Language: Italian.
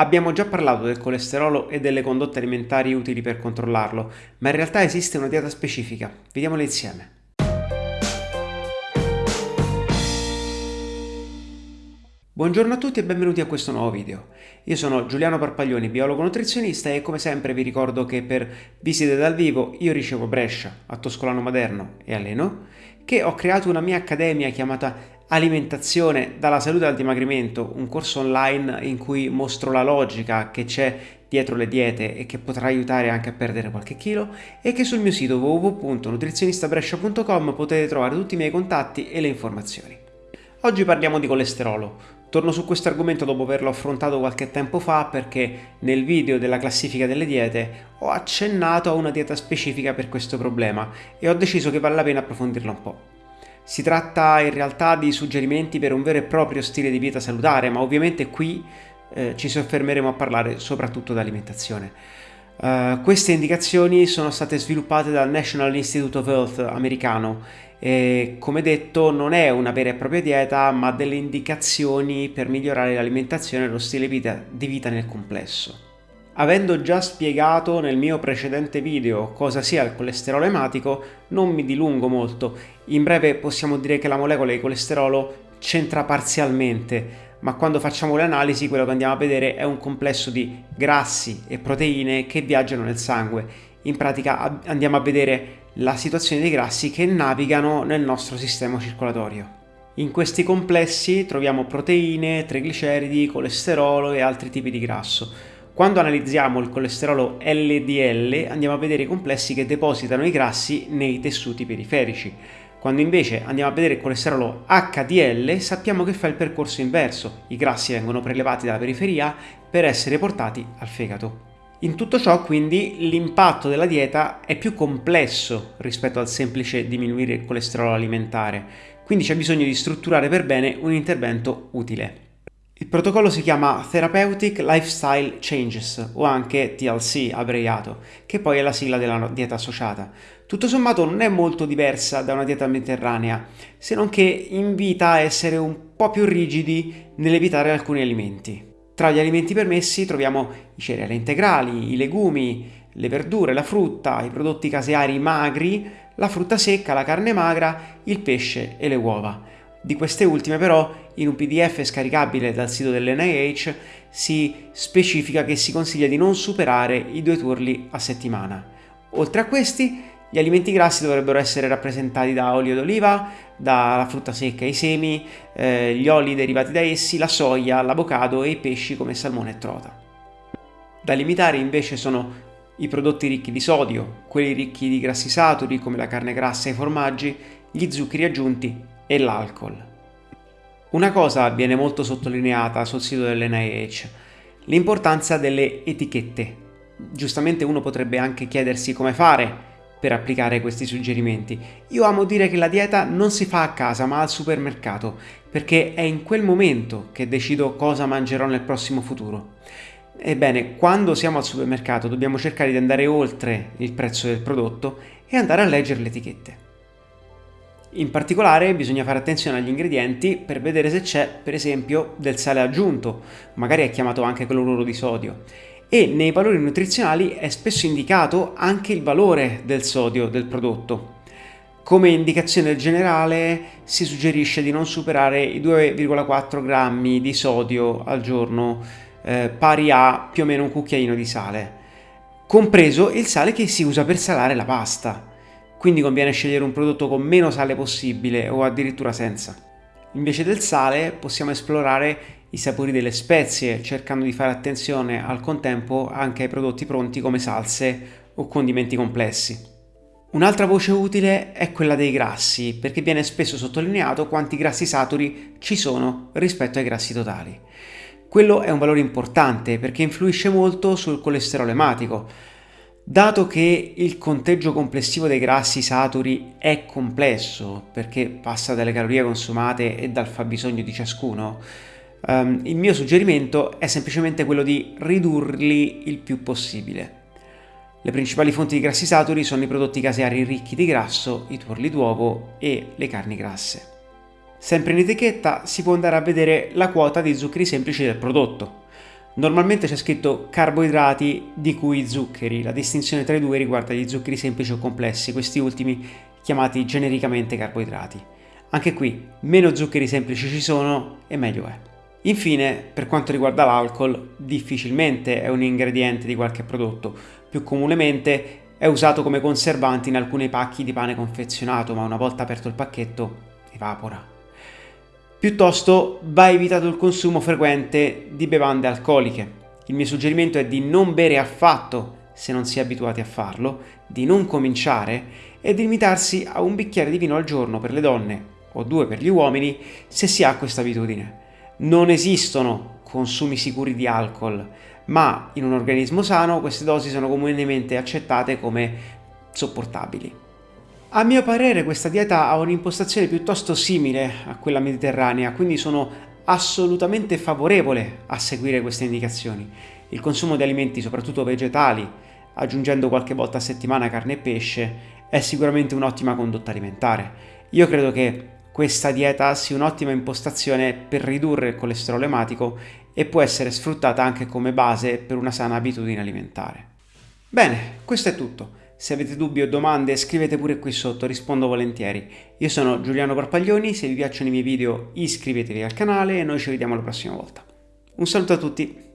Abbiamo già parlato del colesterolo e delle condotte alimentari utili per controllarlo, ma in realtà esiste una dieta specifica. Vediamola insieme. Buongiorno a tutti e benvenuti a questo nuovo video. Io sono Giuliano Parpaglioni, biologo nutrizionista e come sempre vi ricordo che per visite dal vivo io ricevo Brescia, a Toscolano Maderno e alleno, che ho creato una mia accademia chiamata Alimentazione dalla salute al dimagrimento, un corso online in cui mostro la logica che c'è dietro le diete e che potrà aiutare anche a perdere qualche chilo e che sul mio sito www.nutrizionistabrescia.com potete trovare tutti i miei contatti e le informazioni. Oggi parliamo di colesterolo. Torno su questo argomento dopo averlo affrontato qualche tempo fa perché nel video della classifica delle diete ho accennato a una dieta specifica per questo problema e ho deciso che vale la pena approfondirla un po'. Si tratta in realtà di suggerimenti per un vero e proprio stile di vita salutare, ma ovviamente qui eh, ci soffermeremo a parlare soprattutto di alimentazione. Uh, queste indicazioni sono state sviluppate dal National Institute of Health americano e come detto non è una vera e propria dieta ma delle indicazioni per migliorare l'alimentazione e lo stile vita, di vita nel complesso. Avendo già spiegato nel mio precedente video cosa sia il colesterolo ematico, non mi dilungo molto. In breve possiamo dire che la molecola di colesterolo c'entra parzialmente, ma quando facciamo le analisi quello che andiamo a vedere è un complesso di grassi e proteine che viaggiano nel sangue. In pratica andiamo a vedere la situazione dei grassi che navigano nel nostro sistema circolatorio. In questi complessi troviamo proteine, trigliceridi, colesterolo e altri tipi di grasso. Quando analizziamo il colesterolo LDL andiamo a vedere i complessi che depositano i grassi nei tessuti periferici. Quando invece andiamo a vedere il colesterolo HDL sappiamo che fa il percorso inverso, i grassi vengono prelevati dalla periferia per essere portati al fegato. In tutto ciò quindi l'impatto della dieta è più complesso rispetto al semplice diminuire il colesterolo alimentare, quindi c'è bisogno di strutturare per bene un intervento utile. Il protocollo si chiama Therapeutic Lifestyle Changes o anche TLC abbreviato, che poi è la sigla della dieta associata. Tutto sommato non è molto diversa da una dieta mediterranea, se non che invita a essere un po' più rigidi nell'evitare alcuni alimenti. Tra gli alimenti permessi troviamo i cereali integrali, i legumi, le verdure, la frutta, i prodotti caseari magri, la frutta secca, la carne magra, il pesce e le uova. Di queste ultime però in un pdf scaricabile dal sito dell'NIH si specifica che si consiglia di non superare i due turli a settimana. Oltre a questi, gli alimenti grassi dovrebbero essere rappresentati da olio d'oliva, dalla frutta secca e i semi, eh, gli oli derivati da essi, la soia, l'avocado e i pesci come salmone e trota. Da limitare invece sono i prodotti ricchi di sodio, quelli ricchi di grassi saturi come la carne grassa e i formaggi, gli zuccheri aggiunti e l'alcol. Una cosa viene molto sottolineata sul sito dell'NIH, l'importanza delle etichette. Giustamente uno potrebbe anche chiedersi come fare per applicare questi suggerimenti. Io amo dire che la dieta non si fa a casa ma al supermercato, perché è in quel momento che decido cosa mangerò nel prossimo futuro. Ebbene, quando siamo al supermercato dobbiamo cercare di andare oltre il prezzo del prodotto e andare a leggere le etichette. In particolare bisogna fare attenzione agli ingredienti per vedere se c'è, per esempio, del sale aggiunto, magari è chiamato anche cloruro di sodio, e nei valori nutrizionali è spesso indicato anche il valore del sodio del prodotto. Come indicazione generale si suggerisce di non superare i 2,4 grammi di sodio al giorno, eh, pari a più o meno un cucchiaino di sale, compreso il sale che si usa per salare la pasta quindi conviene scegliere un prodotto con meno sale possibile o addirittura senza. Invece del sale possiamo esplorare i sapori delle spezie, cercando di fare attenzione al contempo anche ai prodotti pronti come salse o condimenti complessi. Un'altra voce utile è quella dei grassi, perché viene spesso sottolineato quanti grassi saturi ci sono rispetto ai grassi totali. Quello è un valore importante perché influisce molto sul colesterolo ematico, Dato che il conteggio complessivo dei grassi saturi è complesso, perché passa dalle calorie consumate e dal fabbisogno di ciascuno, um, il mio suggerimento è semplicemente quello di ridurli il più possibile. Le principali fonti di grassi saturi sono i prodotti caseari ricchi di grasso, i tuorli d'uovo e le carni grasse. Sempre in etichetta si può andare a vedere la quota di zuccheri semplici del prodotto. Normalmente c'è scritto carboidrati di cui zuccheri, la distinzione tra i due riguarda gli zuccheri semplici o complessi, questi ultimi chiamati genericamente carboidrati. Anche qui, meno zuccheri semplici ci sono e meglio è. Infine, per quanto riguarda l'alcol, difficilmente è un ingrediente di qualche prodotto, più comunemente è usato come conservante in alcuni pacchi di pane confezionato, ma una volta aperto il pacchetto evapora. Piuttosto va evitato il consumo frequente di bevande alcoliche. Il mio suggerimento è di non bere affatto se non si è abituati a farlo, di non cominciare e di limitarsi a un bicchiere di vino al giorno per le donne o due per gli uomini se si ha questa abitudine. Non esistono consumi sicuri di alcol, ma in un organismo sano queste dosi sono comunemente accettate come sopportabili. A mio parere questa dieta ha un'impostazione piuttosto simile a quella mediterranea, quindi sono assolutamente favorevole a seguire queste indicazioni. Il consumo di alimenti, soprattutto vegetali, aggiungendo qualche volta a settimana carne e pesce, è sicuramente un'ottima condotta alimentare. Io credo che questa dieta sia un'ottima impostazione per ridurre il colesterolo ematico e può essere sfruttata anche come base per una sana abitudine alimentare. Bene, questo è tutto. Se avete dubbi o domande scrivete pure qui sotto, rispondo volentieri. Io sono Giuliano Parpaglioni, se vi piacciono i miei video iscrivetevi al canale e noi ci vediamo la prossima volta. Un saluto a tutti!